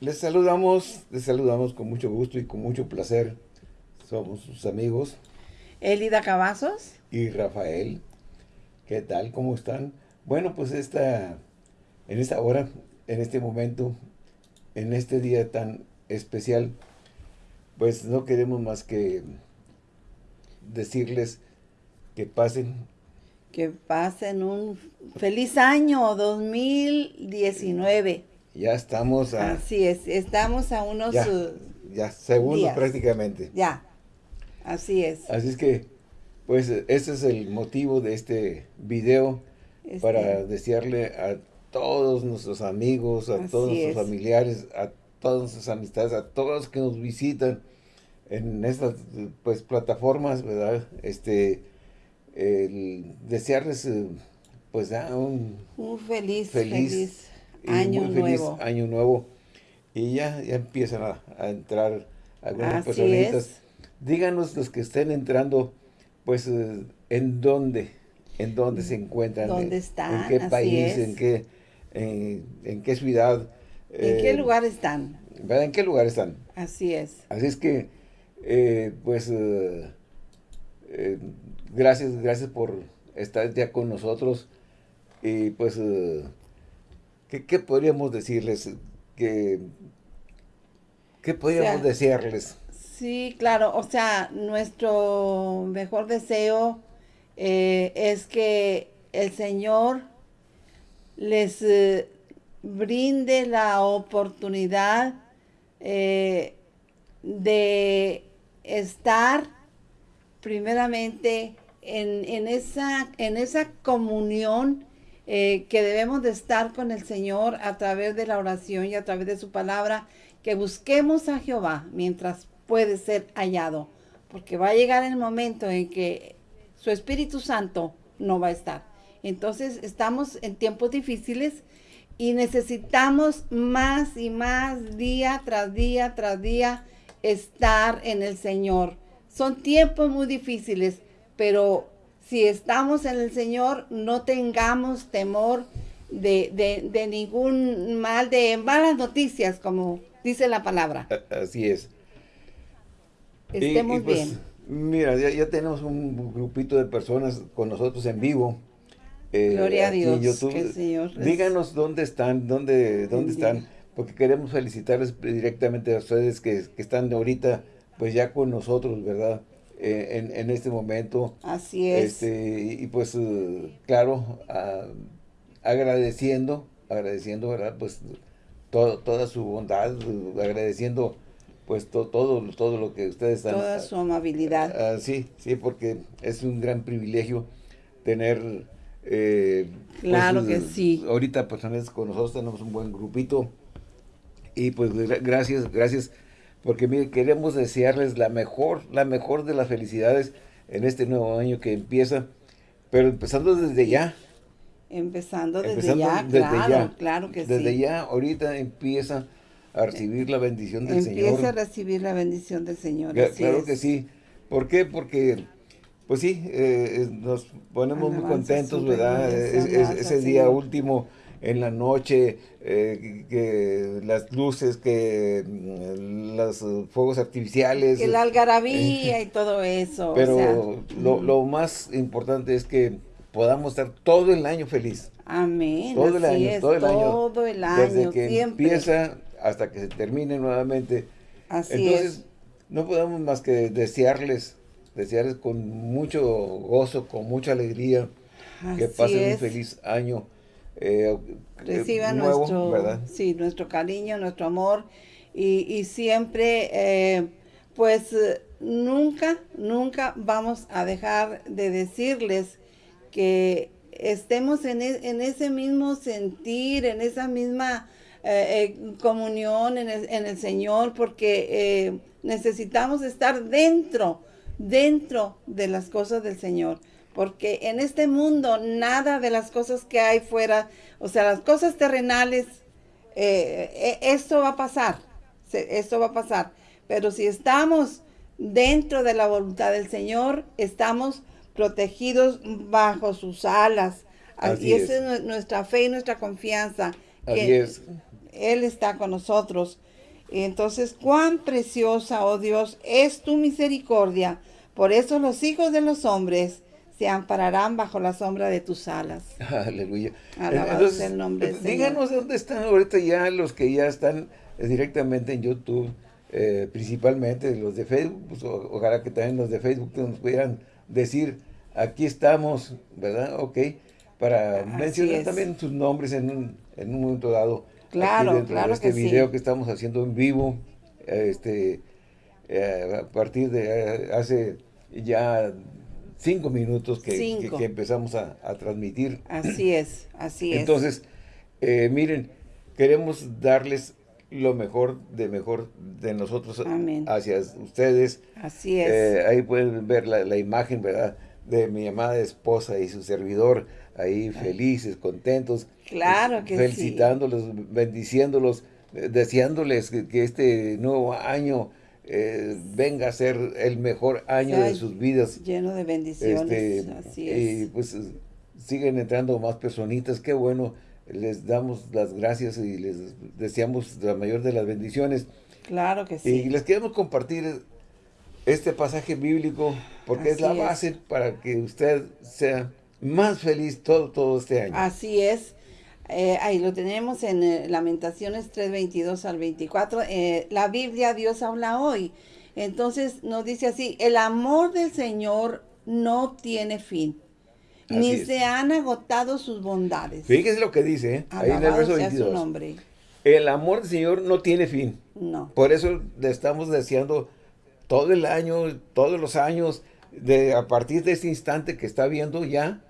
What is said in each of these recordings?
Les saludamos, les saludamos con mucho gusto y con mucho placer. Somos sus amigos. Elida Cavazos. Y Rafael. ¿Qué tal? ¿Cómo están? Bueno, pues esta, en esta hora, en este momento, en este día tan especial, pues no queremos más que decirles que pasen. Que pasen un feliz año 2019. Ya estamos a... Así es, estamos a unos... Ya, ya segundos prácticamente. Ya, así es. Así es que, pues, ese es el motivo de este video este para desearle a todos nuestros amigos, a todos nuestros familiares, a todas nuestras amistades, a todos los que nos visitan en estas pues plataformas, ¿verdad? Este, el desearles eh, pues un, un feliz, feliz, año muy feliz nuevo. año nuevo. Y ya, ya empiezan a, entrar algunas personitas. Díganos los que estén entrando, pues, eh, en dónde, en dónde se encuentran. ¿Dónde están? En qué país, en qué, en, qué ciudad. ¿En qué eh, lugar están? ¿verdad? ¿En qué lugar están? Así es. Así es que, eh, pues, gracias, gracias por estar ya con nosotros. Y pues, ¿qué, podríamos decirles? ¿Qué, qué podríamos desearles? Sí, claro, o sea, nuestro mejor deseo eh, es que el Señor les eh, brinde la oportunidad eh, de estar primeramente en, esa, en esa comunión que debemos de estar con el Señor a través de la oración y a través de su palabra, que busquemos a Jehová mientras puede ser hallado, porque va a llegar el momento en que su Espíritu Santo no va a estar. Entonces estamos en tiempos difíciles y necesitamos más y más día tras día tras día estar en el Señor. Son tiempos muy difíciles, pero si estamos en el Señor, no tengamos temor de, de ningún mal, de malas noticias, como dice la palabra. Así es estemos pues, bien. Mira, ya, tenemos un grupito de personas con nosotros en vivo. Eh, Gloria a Dios. Señor Díganos dónde están, dónde, dónde están, porque queremos felicitarles directamente a ustedes que, están ahorita, pues ya con nosotros, ¿verdad? Eh, en, este momento. Así es. Este, y, pues, eh, claro, agradeciendo, agradeciendo, ¿verdad? Pues toda su bondad, agradeciendo pues todo, todo lo que ustedes están... Toda su amabilidad. Ah, sí, sí, porque es un gran privilegio tener... Eh, pues, claro que sí. Ahorita personas con nosotros tenemos un buen grupito y pues gracias, gracias, porque mire, queremos desearles la mejor, la mejor de las felicidades en este nuevo año que empieza, pero empezando desde ya. Empezando desde ya, claro, claro que sí. Desde ya, ahorita empieza a recibir la bendición del Señor. Empieza a recibir la bendición del Señor. claro que sí. ¿Por qué? Porque, pues sí, eh, nos ponemos muy contentos, ¿verdad? ese día último en la noche, eh, que las luces, que mm, los fuegos artificiales. Que la algarabía y todo eso. Pero lo, lo, más importante es que podamos estar todo el año feliz. Amén. Todo el año, todo el año. Todo el año, Desde que empieza hasta que se termine nuevamente. Así Entonces, no podemos más que desearles, desearles con mucho gozo, con mucha alegría, que pasen un feliz año. Eh, Reciban nuestro, Sí, nuestro cariño, nuestro amor y, siempre, eh, pues, nunca, nunca vamos a dejar de decirles que estemos en, e, en ese mismo sentir, en esa misma eh, eh, comunión en el, Señor, porque eh, necesitamos estar dentro, dentro de las cosas del Señor. Porque en este mundo nada de las cosas que hay fuera, o sea, las cosas terrenales, esto va a pasar, esto va a pasar. Pero si estamos dentro de la voluntad del Señor, estamos protegidos bajo sus alas. y esa es. nuestra fe y nuestra confianza. Así es Él está con nosotros. Entonces, cuán preciosa, oh Dios, es tu misericordia. Por eso los hijos de los hombres se ampararán bajo la sombra de tus alas. Aleluya. Alabado el nombre del Díganos dónde están ahorita ya los que ya están directamente en YouTube, eh, principalmente los de Facebook, pues, ojalá que también los de Facebook nos pudieran decir, aquí estamos, ¿verdad? Ok, para mencionar también sus nombres en un, en un momento dado. Claro, claro de este video que estamos haciendo en vivo, este, eh, a partir de eh, hace ya cinco minutos que, empezamos a, transmitir. Así es, así es. Entonces, eh, miren, queremos darles lo mejor de mejor de nosotros hacia ustedes. Así es. ahí pueden ver la, imagen, ¿verdad? De mi amada esposa y su servidor, ahí felices, contentos. Claro que felicitándolos, bendiciéndolos, deseándoles que, este nuevo año eh, venga a ser el mejor año de sus vidas. Lleno de bendiciones, este, así es. Y pues siguen entrando más personitas, qué bueno, les damos las gracias y les deseamos la mayor de las bendiciones. Claro que sí. Y les queremos compartir este pasaje bíblico porque es la base para que usted sea más feliz todo, todo este año. Así es. Eh, ahí lo tenemos en eh, Lamentaciones 3.22 al 24. Eh, la Biblia, Dios habla hoy. Entonces nos dice así, el amor del Señor no tiene fin, ni se han agotado sus bondades. Fíjese lo que dice, ahí en el verso 22. Nombre. El amor del Señor no tiene fin. No. Por eso le estamos deseando todo el año, todos los años, de a partir de este instante que está viendo ya,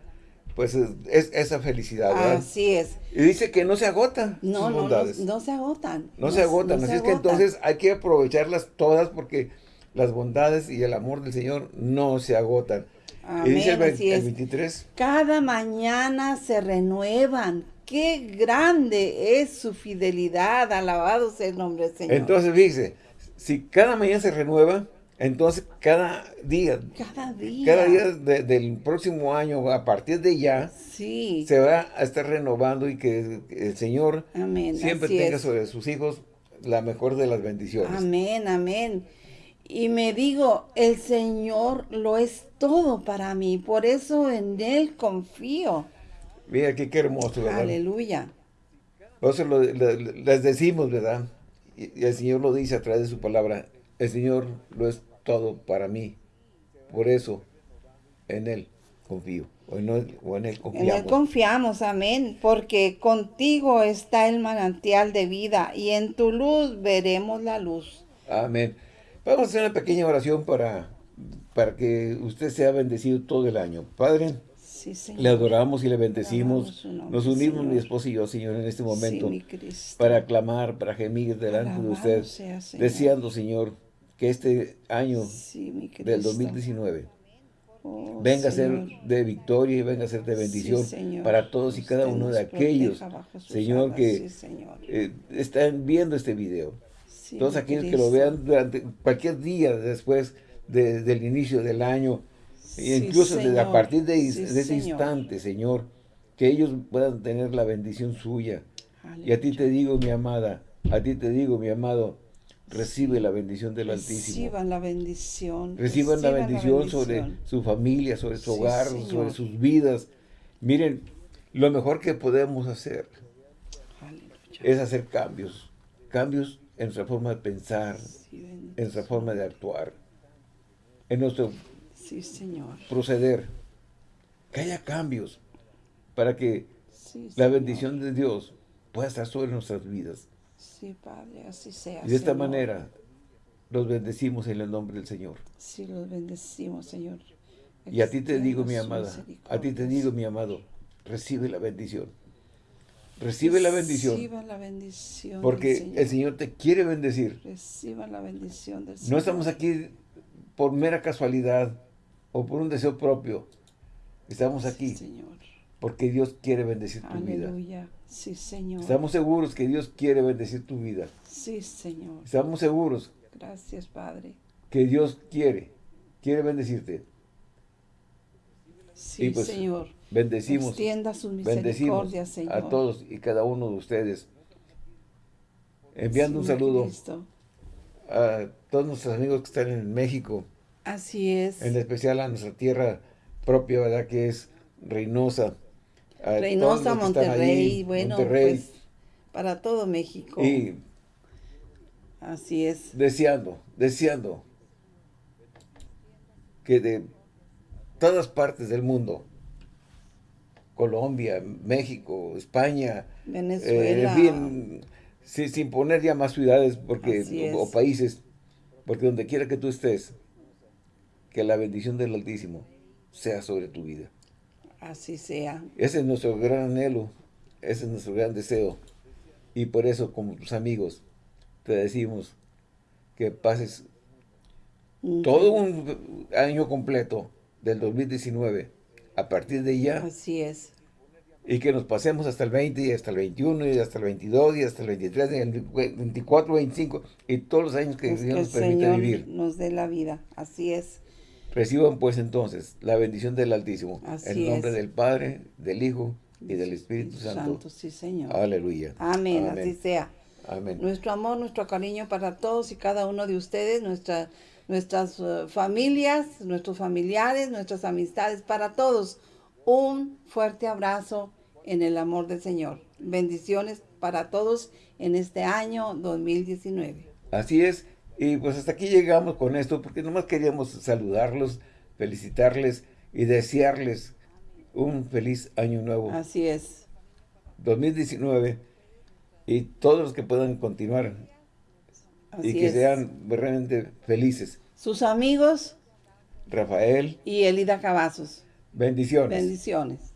pues es, esa felicidad, ¿verdad? Así es. Y dice que no se agotan no, sus bondades. No, no, se agotan. No, se agotan, así es que entonces hay que aprovecharlas todas porque las bondades y el amor del Señor no se agotan. Amén, y dice el, 23. Cada mañana se renuevan. Qué grande es su fidelidad. Alabado sea el nombre del Señor. Entonces, dice, si cada mañana se renueva, entonces, cada día, cada día, cada día del próximo año, a partir de ya, se va a estar renovando y que el Señor siempre tenga sobre sus hijos la mejor de las bendiciones. Amén, amén. Y me digo, el Señor lo es todo para mí, por eso en Él confío. Mira qué, qué hermoso, ¿verdad? Aleluya. Por eso les decimos, ¿verdad? y el Señor lo dice a través de su palabra, el Señor lo es todo para mí. Por eso, en Él confío. O en, él, confiamos. En Él confiamos, amén. Porque contigo está el manantial de vida y en tu luz veremos la luz. Amén. Vamos a hacer una pequeña oración para, para que usted sea bendecido todo el año. Padre, le adoramos y le bendecimos. Nos unimos mi esposo y yo, Señor, en este momento para clamar, para gemir delante de usted, deseando, Señor, que este año del 2019 venga a ser de victoria y venga a ser de bendición para todos y cada uno de aquellos, Señor, que eh, están viendo este video. todos aquellos que lo vean durante cualquier día después del inicio del año, incluso desde a partir de, ese instante, Señor, que ellos puedan tener la bendición suya. Y a ti te digo, mi amada, a ti te digo, mi amado, recibe la bendición del Altísimo. Reciban la bendición. Reciban, la, bendición sobre su familia, sobre su hogar, sobre sus vidas. Miren, lo mejor que podemos hacer es hacer cambios. Cambios en nuestra forma de pensar, en nuestra forma de actuar, en nuestro proceder. Que haya cambios para que la bendición de Dios pueda estar sobre nuestras vidas. Sí, Padre, así sea. Y de esta manera los bendecimos en el nombre del Señor. Sí, los bendecimos, Señor. Y a ti te digo, mi amada, a ti te digo, mi amado, recibe la bendición. Recibe la bendición. Reciba la bendición Porque el Señor te quiere bendecir. Reciba la bendición del Señor. No estamos aquí por mera casualidad o por un deseo propio. Estamos aquí Señor. Porque Dios quiere bendecir tu vida. Aleluya. Sí, Señor. Estamos seguros que Dios quiere bendecir tu vida. Sí, Señor. Estamos seguros. Gracias, Padre. Que Dios quiere, quiere bendecirte. Sí, pues, Señor. Bendecimos. Extienda sus misericordias, Señor. a todos y cada uno de ustedes. enviando un saludo a todos nuestros amigos que están en México. Así es. En especial a nuestra tierra propia, ¿verdad? Que es Reynosa. Reynosa, Monterrey, bueno, pues para todo México. Y Así es. Deseando, deseando que de todas partes del mundo, Colombia, México, España, Venezuela, eh, sin, poner ya más ciudades porque o, países, porque donde quiera que tú estés, que la bendición del Altísimo sea sobre tu vida. Así sea. Ese es nuestro gran anhelo, ese es nuestro gran deseo. Y por eso, como tus amigos, te decimos que pases todo un año completo del 2019 a partir de ya. Así es. Y que nos pasemos hasta el 20 y hasta el 21 y hasta el 22 y hasta el 23 y el 24, 25 y todos los años que Dios nos permita vivir. nos dé la vida. Así es. Reciban pues entonces la bendición del Altísimo. en nombre del Padre, del Hijo y del Espíritu Santo. Santo, sí Señor. Aleluya. Amén, así sea. Amén. Nuestro amor, nuestro cariño para todos y cada uno de ustedes, nuestra nuestras eh, familias, nuestros familiares, nuestras amistades, para todos. Un fuerte abrazo en el amor del Señor. Bendiciones para todos en este año 2019. Así es. Y pues hasta aquí llegamos con esto, porque nomás queríamos saludarlos, felicitarles y desearles un feliz año nuevo. Así es. 2019 y todos los que puedan continuar y que sean realmente felices. Sus amigos. Rafael. Y Elida Cavazos. Bendiciones. Bendiciones.